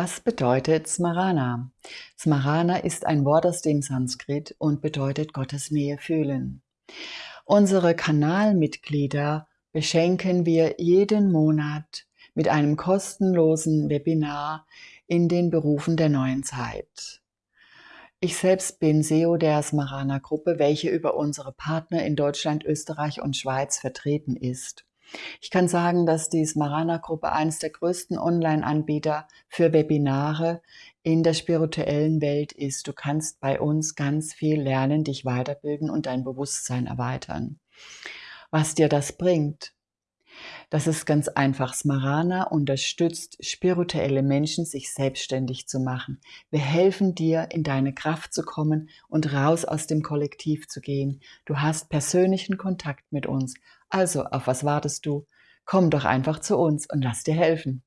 Was bedeutet Smarana? Smarana ist ein Wort aus dem Sanskrit und bedeutet Gottes Nähe fühlen. Unsere Kanalmitglieder beschenken wir jeden Monat mit einem kostenlosen Webinar in den Berufen der neuen Zeit. Ich selbst bin SEO der Smarana Gruppe, welche über unsere Partner in Deutschland, Österreich und Schweiz vertreten ist. Ich kann sagen, dass die Smarana-Gruppe eines der größten Online-Anbieter für Webinare in der spirituellen Welt ist. Du kannst bei uns ganz viel lernen, dich weiterbilden und dein Bewusstsein erweitern. Was dir das bringt? Das ist ganz einfach. Smarana unterstützt spirituelle Menschen, sich selbstständig zu machen. Wir helfen dir, in deine Kraft zu kommen und raus aus dem Kollektiv zu gehen. Du hast persönlichen Kontakt mit uns. Also, auf was wartest du? Komm doch einfach zu uns und lass dir helfen.